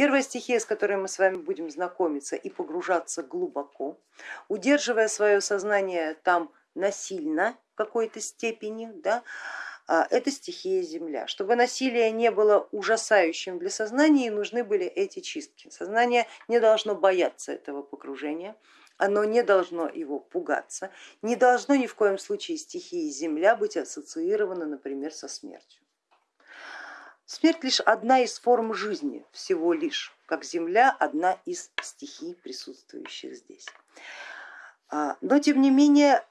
Первая стихия, с которой мы с вами будем знакомиться и погружаться глубоко, удерживая свое сознание там насильно в какой-то степени, да, а, это стихия земля. Чтобы насилие не было ужасающим для сознания, нужны были эти чистки. Сознание не должно бояться этого погружения, оно не должно его пугаться, не должно ни в коем случае стихии земля быть ассоциирована, например, со смертью. Смерть лишь одна из форм жизни, всего лишь, как земля одна из стихий, присутствующих здесь. А, но тем не менее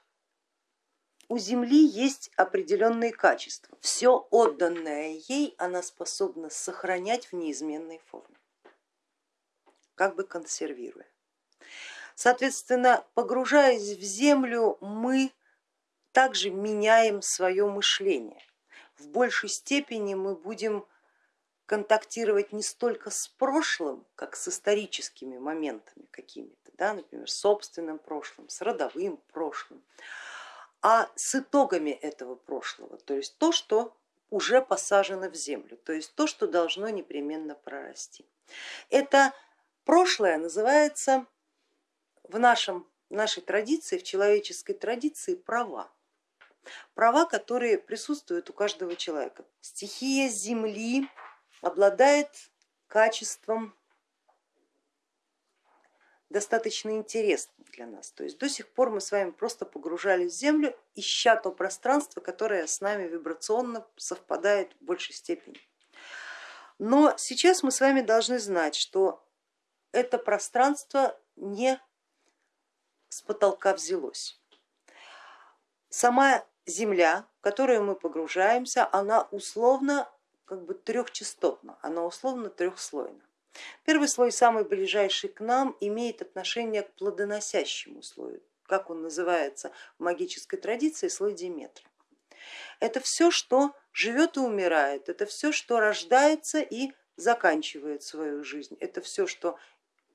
у Земли есть определенные качества. Все отданное ей она способна сохранять в неизменной форме, как бы консервируя. Соответственно, погружаясь в землю, мы также меняем свое мышление. В большей степени мы будем контактировать не столько с прошлым, как с историческими моментами какими-то, да, например, собственным прошлым, с родовым прошлым, а с итогами этого прошлого, то есть то, что уже посажено в землю, то есть то, что должно непременно прорасти. Это прошлое называется в нашем, в нашей традиции, в человеческой традиции права. Права, которые присутствуют у каждого человека. Стихия земли обладает качеством достаточно интересным для нас. То есть до сих пор мы с вами просто погружались в землю, ища то пространство, которое с нами вибрационно совпадает в большей степени. Но сейчас мы с вами должны знать, что это пространство не с потолка взялось. Сама земля, в которую мы погружаемся, она условно как бы трехчастотна, она условно трехслойна. Первый слой, самый ближайший к нам, имеет отношение к плодоносящему слою, как он называется в магической традиции, слой Диметра. Это все, что живет и умирает, это все, что рождается и заканчивает свою жизнь, это все, что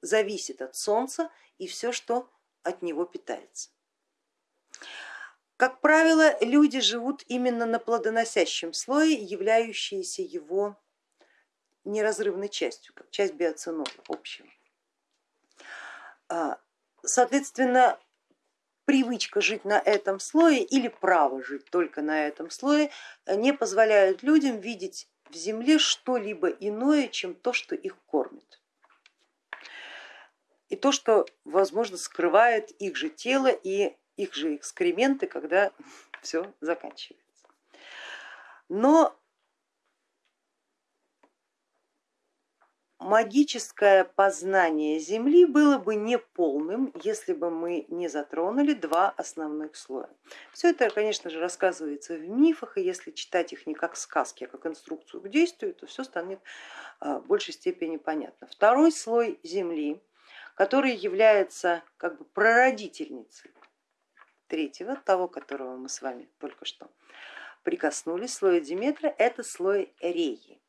зависит от Солнца и все, что от него питается. Как правило, люди живут именно на плодоносящем слое, являющиеся его неразрывной частью, как часть биоценола общего. А, соответственно, привычка жить на этом слое или право жить только на этом слое не позволяют людям видеть в земле что-либо иное, чем то, что их кормит. И то, что, возможно, скрывает их же тело и их же экскременты, когда все заканчивается. Но магическое познание Земли было бы неполным, если бы мы не затронули два основных слоя. Все это, конечно же, рассказывается в мифах, и если читать их не как сказки, а как инструкцию к действию, то все станет а, в большей степени понятно. Второй слой Земли, который является как бы прародительницей третьего, того, которого мы с вами только что прикоснулись, слоя Диметра, это слой Реи.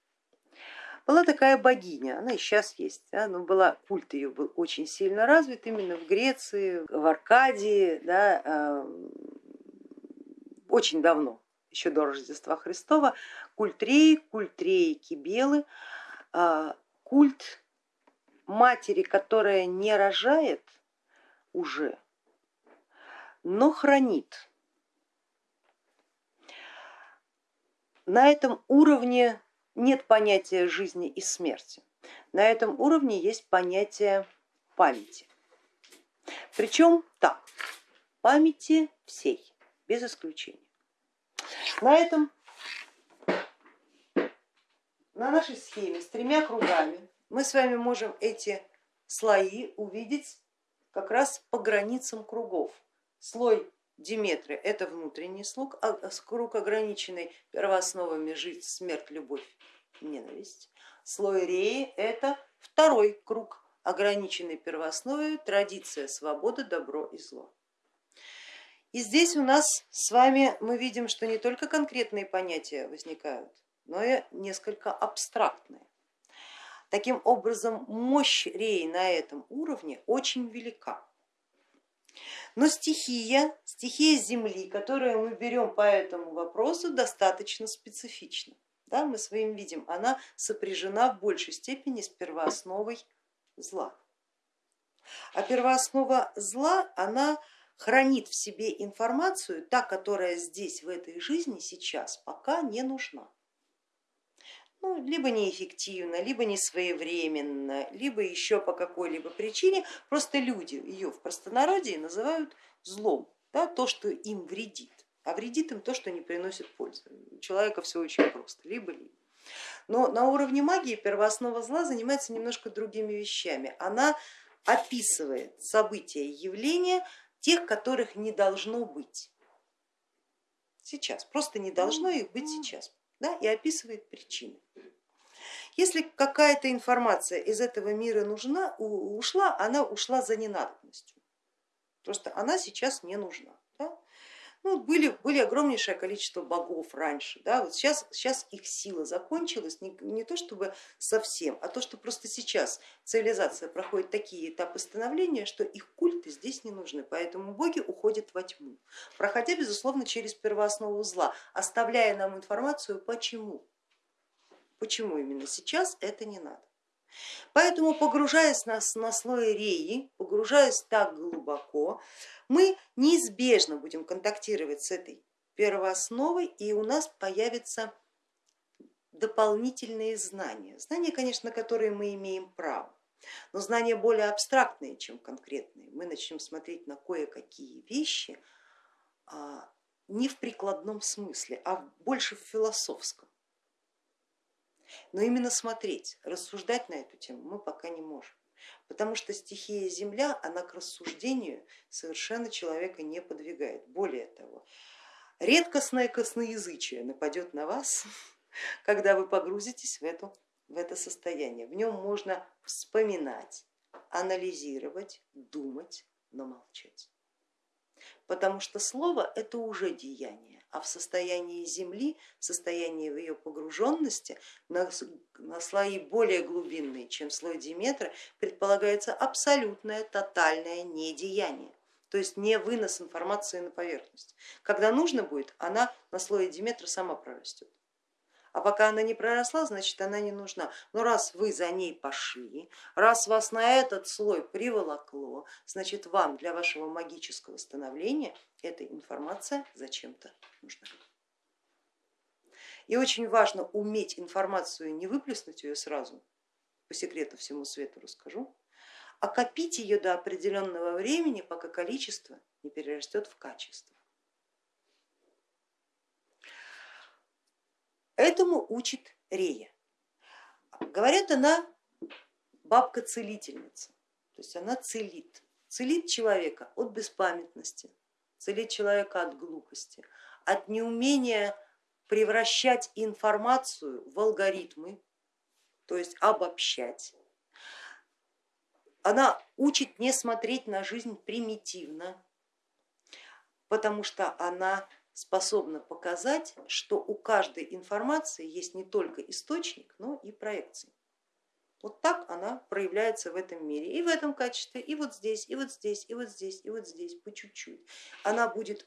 Была такая богиня, она и сейчас есть, да, но была, культ ее был очень сильно развит именно в Греции, в Аркадии, да, э, очень давно, еще до Рождества Христова, культ Реи, культ Реи Кибелы, э, культ матери, которая не рожает уже, но хранит. На этом уровне нет понятия жизни и смерти. На этом уровне есть понятие памяти. Причем так, памяти всей, без исключения. На этом, на нашей схеме с тремя кругами мы с вами можем эти слои увидеть как раз по границам кругов. Слой Диметры это внутренний слуг, а круг ограниченный первоосновами жизнь, смерть, любовь, ненависть. Слой Реи это второй круг, ограниченный первоосновой, традиция, свобода, добро и зло. И здесь у нас с вами мы видим, что не только конкретные понятия возникают, но и несколько абстрактные. Таким образом, мощь Реи на этом уровне очень велика. Но стихия, стихия Земли, которую мы берем по этому вопросу, достаточно специфична. да, мы своим видим, она сопряжена в большей степени с первоосновой зла. А первооснова зла, она хранит в себе информацию, та, которая здесь, в этой жизни, сейчас пока не нужна. Ну, либо неэффективно, либо не своевременно, либо еще по какой-либо причине, просто люди ее в простонародье называют злом, да, то, что им вредит, а вредит им то, что не приносит пользы. У человека все очень просто, либо-либо. Но на уровне магии первооснова зла занимается немножко другими вещами. Она описывает события, явления, тех, которых не должно быть сейчас, просто не должно их быть сейчас, да, и описывает причины. Если какая-то информация из этого мира нужна, ушла, она ушла за ненадобностью, просто она сейчас не нужна. Ну, были, были огромнейшее количество богов раньше, да, вот сейчас, сейчас их сила закончилась, не, не то чтобы совсем, а то, что просто сейчас цивилизация проходит такие этапы становления, что их культы здесь не нужны, поэтому боги уходят во тьму, проходя, безусловно, через первооснову зла, оставляя нам информацию, почему, почему именно сейчас это не надо. Поэтому погружаясь на, на слой реи, погружаясь так глубоко, мы неизбежно будем контактировать с этой первоосновой и у нас появятся дополнительные знания. Знания, конечно, которые мы имеем право, но знания более абстрактные, чем конкретные. Мы начнем смотреть на кое-какие вещи а, не в прикладном смысле, а больше в философском. Но именно смотреть, рассуждать на эту тему мы пока не можем потому что стихия земля, она к рассуждению совершенно человека не подвигает. Более того, редкостное косноязычие нападет на вас, когда вы погрузитесь в, эту, в это состояние. В нем можно вспоминать, анализировать, думать, но молчать. Потому что слово это уже деяние а в состоянии Земли, в состоянии ее погруженности на, на слои более глубинные, чем слой Диметра, предполагается абсолютное тотальное недеяние, то есть не вынос информации на поверхность. Когда нужно будет, она на слое Диметра сама прорастет. А пока она не проросла, значит она не нужна. Но раз вы за ней пошли, раз вас на этот слой приволокло, значит вам для вашего магического становления эта информация зачем-то нужна. И очень важно уметь информацию, не выплеснуть ее сразу, по секрету всему свету расскажу, а копить ее до определенного времени, пока количество не перерастет в качество. Этому учит Рея. Говорят, она бабка-целительница, то есть она целит, целит человека от беспамятности, целит человека от глупости, от неумения превращать информацию в алгоритмы, то есть обобщать. Она учит не смотреть на жизнь примитивно, потому что она способна показать, что у каждой информации есть не только источник, но и проекция. Вот так она проявляется в этом мире и в этом качестве, и вот здесь, и вот здесь, и вот здесь, и вот здесь, по чуть-чуть. Она будет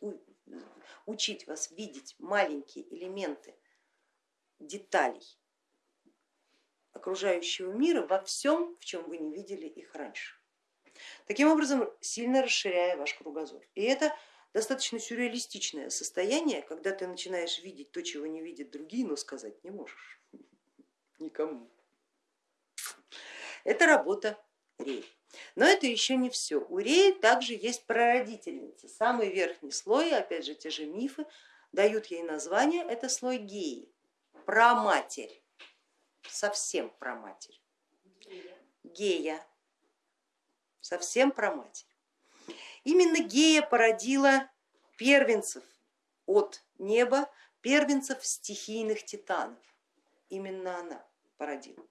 учить вас видеть маленькие элементы деталей окружающего мира во всем, в чем вы не видели их раньше. Таким образом, сильно расширяя ваш кругозор. И это достаточно сюрреалистичное состояние, когда ты начинаешь видеть то, чего не видят другие, но сказать не можешь никому. Это работа Реи. Но это еще не все. У Реи также есть прародительница, самый верхний слой, опять же те же мифы дают ей название, это слой геи, праматерь, совсем праматерь. Гея, совсем праматерь. Именно Гея породила первенцев от неба, первенцев стихийных титанов. Именно она породила.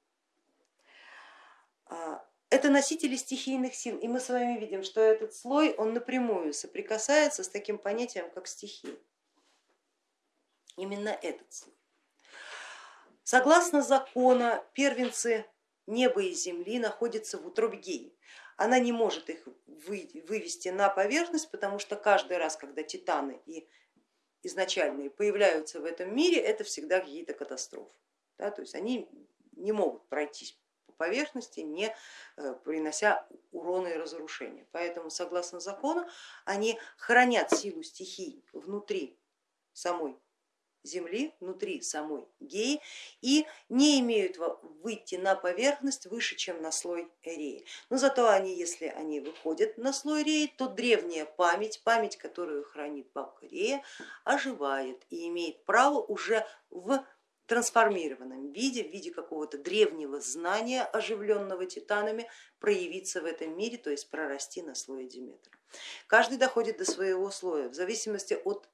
А, это носители стихийных сил, и мы с вами видим, что этот слой, он напрямую соприкасается с таким понятием, как стихия. Именно этот слой. Согласно закона, первенцы неба и земли находятся в утробе Геи она не может их вывести на поверхность, потому что каждый раз, когда титаны и изначальные появляются в этом мире, это всегда какие-то катастрофы. Да, то есть они не могут пройтись по поверхности, не э, принося урона и разрушения. Поэтому, согласно закону, они хранят силу стихий внутри самой Земли, внутри самой Геи и не имеют выйти на поверхность выше, чем на слой Реи. Но зато они, если они выходят на слой Реи, то древняя память, память, которую хранит бабка Рея, оживает и имеет право уже в трансформированном виде, в виде какого-то древнего знания, оживленного титанами, проявиться в этом мире, то есть прорасти на слое Диметра. Каждый доходит до своего слоя в зависимости от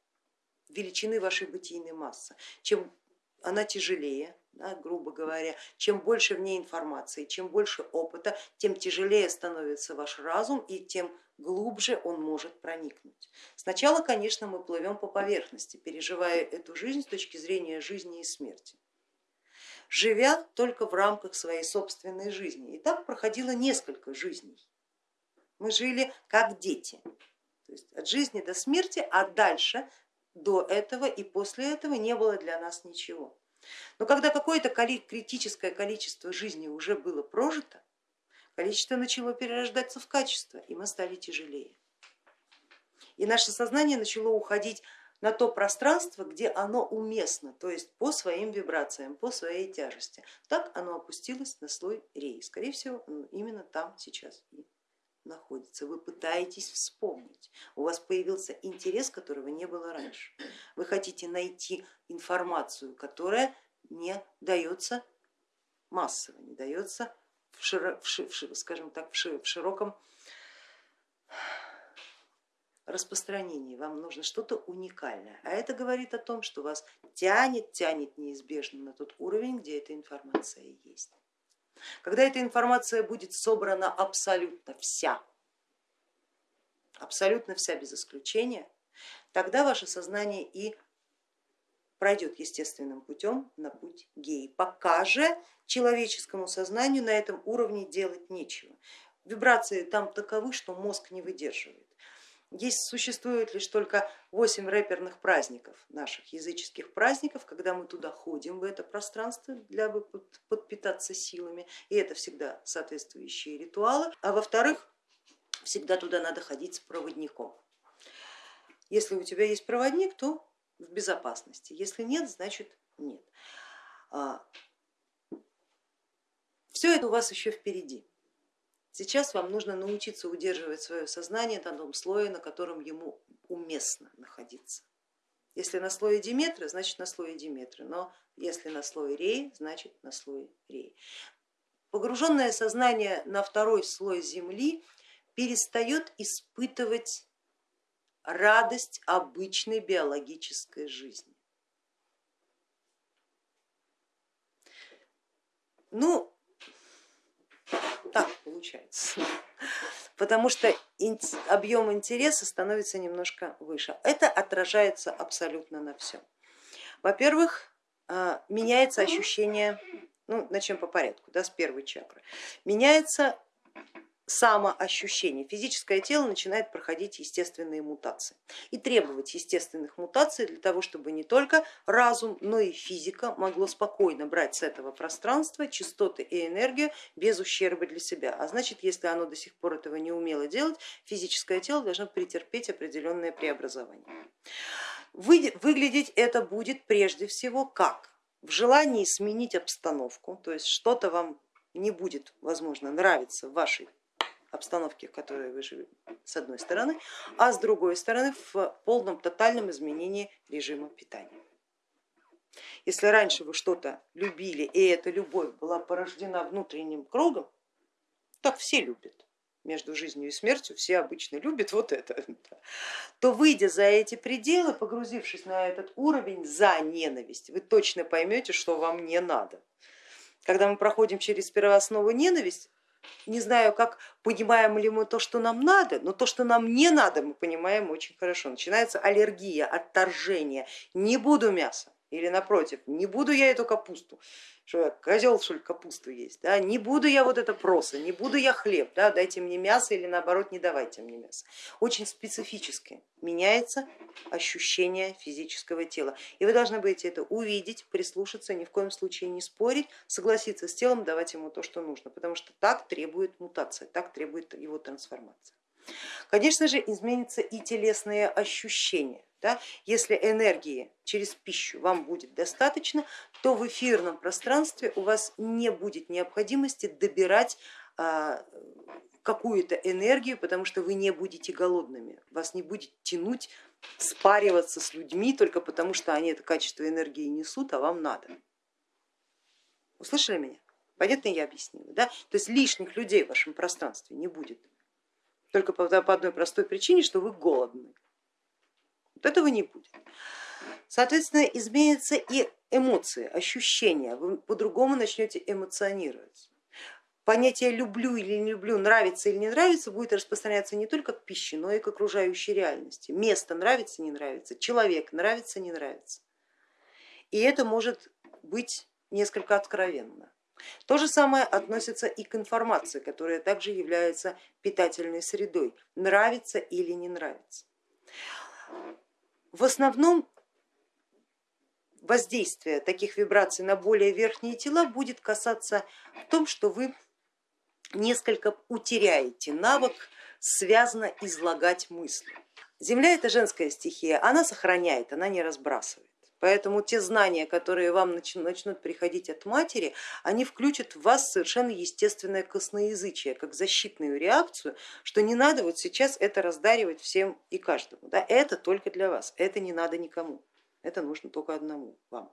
величины вашей бытийной массы. Чем она тяжелее, да, грубо говоря, чем больше в ней информации, чем больше опыта, тем тяжелее становится ваш разум и тем глубже он может проникнуть. Сначала, конечно, мы плывем по поверхности, переживая эту жизнь с точки зрения жизни и смерти, живя только в рамках своей собственной жизни. И так проходило несколько жизней. Мы жили как дети, то есть от жизни до смерти, а дальше до этого и после этого не было для нас ничего. Но когда какое-то критическое количество жизни уже было прожито, количество начало перерождаться в качество, и мы стали тяжелее. И наше сознание начало уходить на то пространство, где оно уместно, то есть по своим вибрациям, по своей тяжести. Так оно опустилось на слой рей. Скорее всего, именно там сейчас и находится, вы пытаетесь вспомнить, у вас появился интерес, которого не было раньше. Вы хотите найти информацию, которая не дается массово, не дается в, широ, в, ши, скажем так, в, в широком распространении, вам нужно что-то уникальное, а это говорит о том, что вас тянет, тянет неизбежно на тот уровень, где эта информация есть. Когда эта информация будет собрана абсолютно вся, абсолютно вся без исключения, тогда ваше сознание и пройдет естественным путем на путь геи. Пока же человеческому сознанию на этом уровне делать нечего. Вибрации там таковы, что мозг не выдерживает. Есть, существует лишь только 8 рэперных праздников, наших языческих праздников, когда мы туда ходим, в это пространство, для подпитаться силами, и это всегда соответствующие ритуалы. А во-вторых, всегда туда надо ходить с проводником. Если у тебя есть проводник, то в безопасности, если нет, значит нет. А, Все это у вас еще впереди. Сейчас вам нужно научиться удерживать свое сознание на том слое, на котором ему уместно находиться. Если на слое Диметра, значит на слое Диметра, но если на слое Реи, значит на слое Реи. Погруженное сознание на второй слой Земли перестает испытывать радость обычной биологической жизни. Ну, так получается, потому что объем интереса становится немножко выше. Это отражается абсолютно на всем. Во-первых, а, меняется ощущение, ну начнем по порядку, да, с первой чакры, меняется самоощущение. Физическое тело начинает проходить естественные мутации и требовать естественных мутаций для того, чтобы не только разум, но и физика могло спокойно брать с этого пространства частоты и энергию без ущерба для себя. А значит, если оно до сих пор этого не умело делать, физическое тело должно претерпеть определенное преобразование. Выглядеть это будет прежде всего как? В желании сменить обстановку, то есть что-то вам не будет, возможно, нравиться в вашей обстановке, в которой вы живете, с одной стороны, а с другой стороны в полном тотальном изменении режима питания. Если раньше вы что-то любили и эта любовь была порождена внутренним кругом, так все любят, между жизнью и смертью все обычно любят вот это, то выйдя за эти пределы, погрузившись на этот уровень за ненависть, вы точно поймете, что вам не надо. Когда мы проходим через первооснову ненависть, не знаю, как понимаем ли мы то, что нам надо, но то, что нам не надо, мы понимаем очень хорошо. Начинается аллергия, отторжение. Не буду мяса, Или напротив, не буду я эту капусту, что я козел что ли капусту есть, да? не буду я вот это проса, не буду я хлеб, да? дайте мне мясо или наоборот не давайте мне мясо. Очень специфически меняется ощущение физического тела. И вы должны будете это увидеть, прислушаться, ни в коем случае не спорить, согласиться с телом, давать ему то, что нужно, потому что так требует мутация, так требует его трансформация. Конечно же, изменятся и телесные ощущения. Да? Если энергии через пищу вам будет достаточно, то в эфирном пространстве у вас не будет необходимости добирать а, какую-то энергию, потому что вы не будете голодными, вас не будет тянуть спариваться с людьми только потому, что они это качество энергии несут, а вам надо. Услышали меня? Понятно я объяснила? Да? То есть лишних людей в вашем пространстве не будет, только по одной простой причине, что вы голодны. Вот этого не будет. Соответственно, изменятся и эмоции, ощущения, вы по-другому начнете эмоционировать. Понятие люблю или не люблю, нравится или не нравится будет распространяться не только к пище, но и к окружающей реальности. Место нравится, не нравится, человек нравится, не нравится. И это может быть несколько откровенно. То же самое относится и к информации, которая также является питательной средой, нравится или не нравится. В основном воздействие таких вибраций на более верхние тела будет касаться в том, что вы несколько утеряете навык связано излагать мысли. Земля это женская стихия, она сохраняет, она не разбрасывает. Поэтому те знания, которые вам начнут приходить от матери, они включат в вас совершенно естественное косноязычие, как защитную реакцию, что не надо вот сейчас это раздаривать всем и каждому. Да? Это только для вас, это не надо никому, это нужно только одному вам.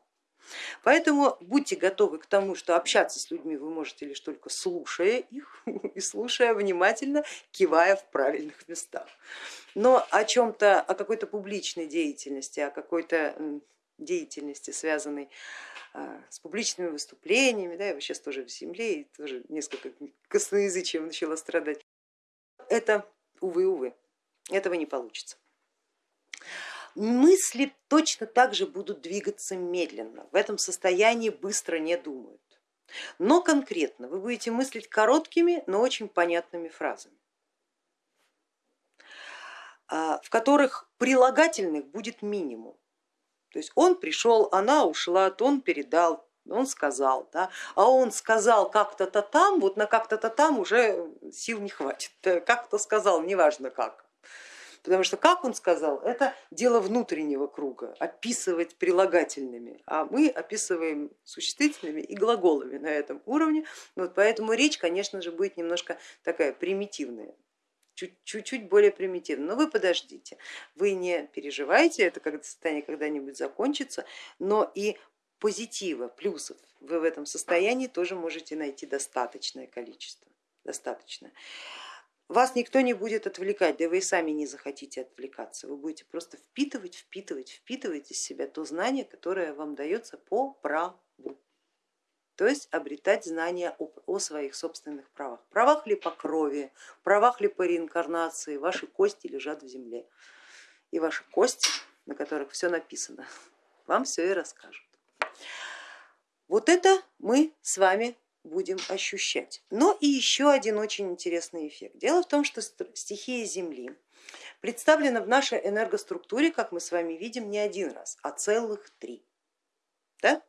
Поэтому будьте готовы к тому, что общаться с людьми вы можете лишь только слушая их и слушая внимательно, кивая в правильных местах. Но о чем-то, о какой-то публичной деятельности, о какой-то деятельности, связанной а, с публичными выступлениями, да, я сейчас тоже в земле и тоже несколько косноязычием начала страдать. Это, увы, увы, этого не получится. Мысли точно так же будут двигаться медленно, в этом состоянии быстро не думают. Но конкретно вы будете мыслить короткими, но очень понятными фразами, а, в которых прилагательных будет минимум. То есть он пришел, она ушла, он передал, он сказал, да, а он сказал как-то-то там, вот на как-то-то там уже сил не хватит, как-то сказал, неважно как. Потому что как он сказал, это дело внутреннего круга, описывать прилагательными, а мы описываем существительными и глаголами на этом уровне, вот поэтому речь, конечно же, будет немножко такая примитивная чуть-чуть более примитивно. Но вы подождите, вы не переживайте, это когда состояние когда-нибудь закончится, но и позитива, плюсов вы в этом состоянии тоже можете найти достаточное количество. Достаточно. Вас никто не будет отвлекать, да вы и сами не захотите отвлекаться. Вы будете просто впитывать, впитывать, впитывать из себя то знание, которое вам дается по праву то есть обретать знания о, своих собственных правах. Правах ли по крови, правах ли по реинкарнации, ваши кости лежат в земле. И ваши кости, на которых все написано, вам все и расскажут. Вот это мы с вами будем ощущать. Но и еще один очень интересный эффект. Дело в том, что стихия Земли представлена в нашей энергоструктуре, как мы с вами видим, не один раз, а целых три. Да.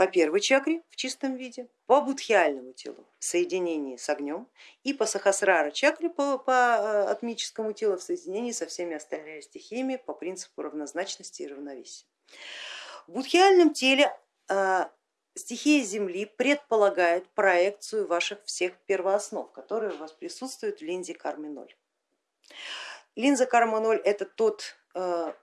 По первой чакре в чистом виде, по будхиальному телу в соединении с огнем и по сахасрара чакре по, по э, атмическому телу в соединении со всеми остальными стихиями по принципу равнозначности и равновесия. В будхиальном теле э, стихия Земли предполагает проекцию ваших всех первооснов, которые у вас присутствуют в линзе кармы 0. Линза карма 0 это тот э,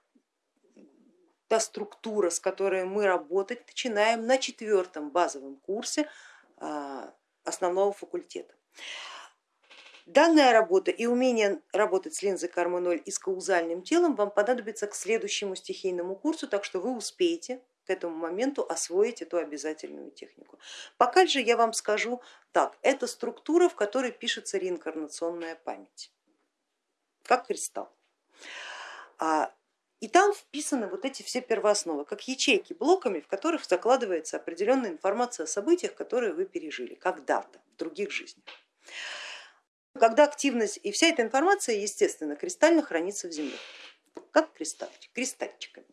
та структура, с которой мы работать начинаем на четвертом базовом курсе а, основного факультета. Данная работа и умение работать с линзой кармы 0 и с каузальным телом вам понадобится к следующему стихийному курсу, так что вы успеете к этому моменту освоить эту обязательную технику. Пока же я вам скажу так, это структура, в которой пишется реинкарнационная память, как кристалл. А И там вписаны вот эти все первоосновы, как ячейки блоками, в которых закладывается определенная информация о событиях, которые вы пережили когда-то в других жизнях. Когда активность и вся эта информация, естественно, кристально хранится в земле, как кристальчик, кристальчиками.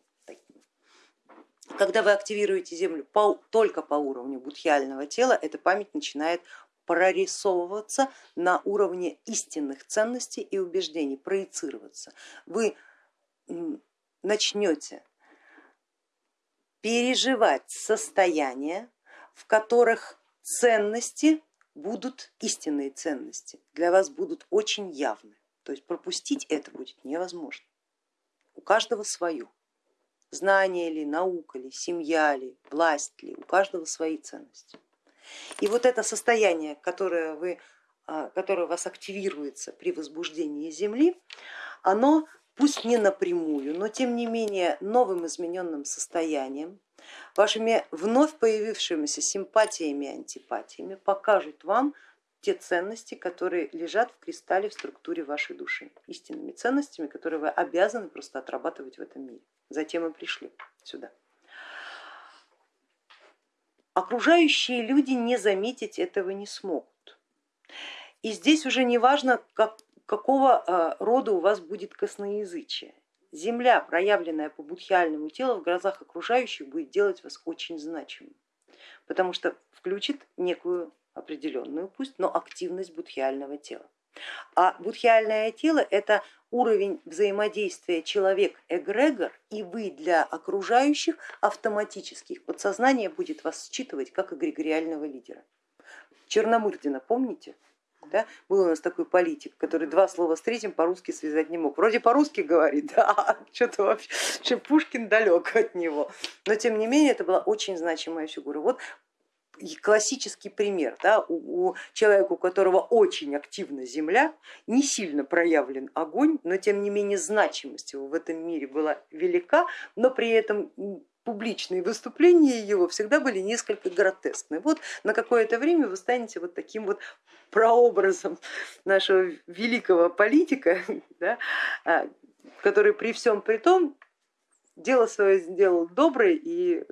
Когда вы активируете землю по, только по уровню будхиального тела, эта память начинает прорисовываться на уровне истинных ценностей и убеждений, проецироваться. Вы начнете переживать состояния, в которых ценности будут истинные ценности, для вас будут очень явны. То есть пропустить это будет невозможно. У каждого свое. Знание ли, наука ли, семья ли, власть ли, у каждого свои ценности. И вот это состояние, которое, вы, а, которое у вас активируется при возбуждении Земли, оно пусть не напрямую, но тем не менее новым измененным состоянием, вашими вновь появившимися симпатиями и антипатиями покажут вам те ценности, которые лежат в кристалле в структуре вашей души, истинными ценностями, которые вы обязаны просто отрабатывать в этом мире. Затем мы пришли сюда. Окружающие люди не заметить этого не смогут. И здесь уже не важно, как, какого э, рода у вас будет косноязычие. Земля, проявленная по будхиальному телу в глазах окружающих, будет делать вас очень значимым, потому что включит некую определенную, пусть, но активность будхиального тела. А будхиальное тело это уровень взаимодействия человек-эгрегор и вы для окружающих автоматических. Подсознание будет вас считывать как эгрегориального лидера. Черномырдина, помните? Да? Был у нас такой политик, который два слова с третьим по-русски связать не мог. Вроде по-русски говорит, да, что-то вообще Пушкин далек от него. Но тем не менее это была очень значимая фигура. Вот классический пример, да, у, у человека, у которого очень активна земля, не сильно проявлен огонь, но тем не менее значимость его в этом мире была велика, но при этом публичные выступления его всегда были несколько гротескны. Вот на какое-то время вы станете вот таким вот прообразом нашего великого политика, да, а, который при всем при том дело свое сделал доброе и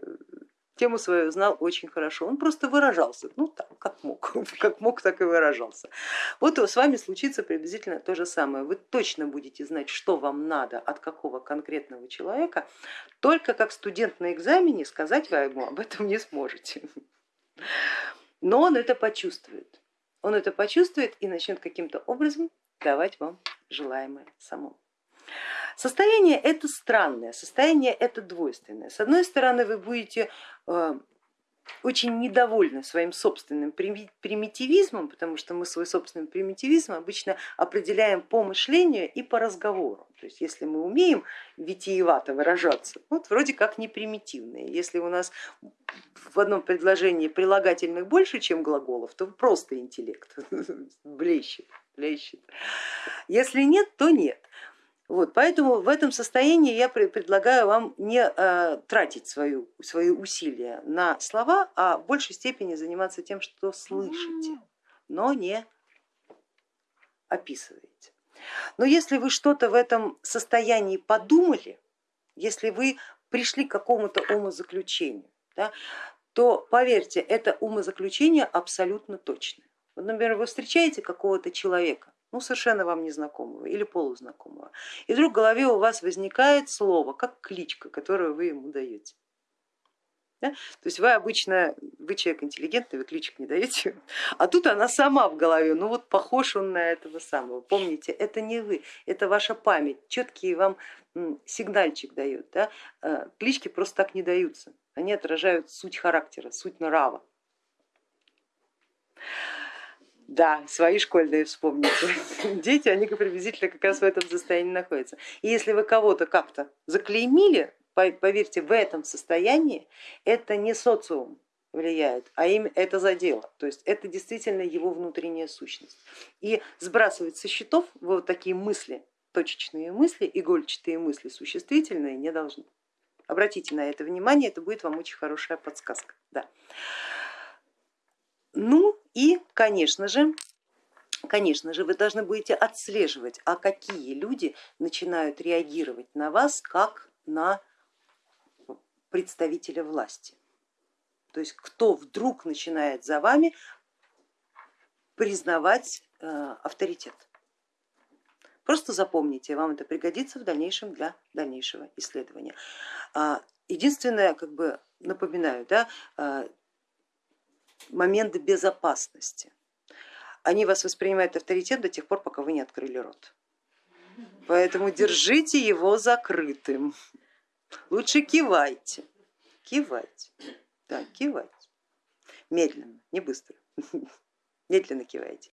тему свою знал очень хорошо, он просто выражался, ну так, как мог, как мог, так и выражался. Вот с вами случится приблизительно то же самое, вы точно будете знать, что вам надо от какого конкретного человека, только как студент на экзамене сказать вы ему об этом не сможете. Но он это почувствует, он это почувствует и начнет каким-то образом давать вам желаемое самому. Состояние это странное, состояние это двойственное. С одной стороны, вы будете э, очень недовольны своим собственным примитивизмом, потому что мы свой собственный примитивизм обычно определяем по мышлению и по разговору. То есть если мы умеем витиевато выражаться, вот вроде как не примитивные. Если у нас в одном предложении прилагательных больше, чем глаголов, то просто интеллект блещет. блещет. Если нет, то нет. Вот, поэтому в этом состоянии я предлагаю вам не э, тратить свою, свои усилия на слова, а в большей степени заниматься тем, что слышите, но не описываете. Но если вы что-то в этом состоянии подумали, если вы пришли к какому-то умозаключению, да, то поверьте, это умозаключение абсолютно точное. Вот, например, вы встречаете какого-то человека, ну совершенно вам незнакомого или полузнакомого. И вдруг в голове у вас возникает слово, как кличка, которую вы ему даете. Да? То есть вы обычно, вы человек интеллигентный, вы кличек не даете, а тут она сама в голове, ну вот похож он на этого самого. Помните, это не вы, это ваша память, четкий вам сигнальчик дает. Да? Э, клички просто так не даются, они отражают суть характера, суть нрава. Да, свои школьные вспомните. Дети, они приблизительно как раз в этом состоянии находятся. И если вы кого-то как-то заклеймили, поверьте, в этом состоянии это не социум влияет, а им это задело. То есть это действительно его внутренняя сущность. И сбрасывать со счетов вот такие мысли, точечные мысли, игольчатые мысли существительные не должны. Обратите на это внимание, это будет вам очень хорошая подсказка. Да. Ну и, конечно же, конечно же, вы должны будете отслеживать, а какие люди начинают реагировать на вас как на представителя власти. То есть кто вдруг начинает за вами признавать э, авторитет. Просто запомните, вам это пригодится в дальнейшем для дальнейшего исследования. А, единственное, как бы напоминаю, да, а, моменты безопасности. Они вас воспринимают авторитет до тех пор, пока вы не открыли рот. Поэтому держите его закрытым. Лучше кивайте, кивайте, да, кивайте. Медленно, не быстро, медленно кивайте.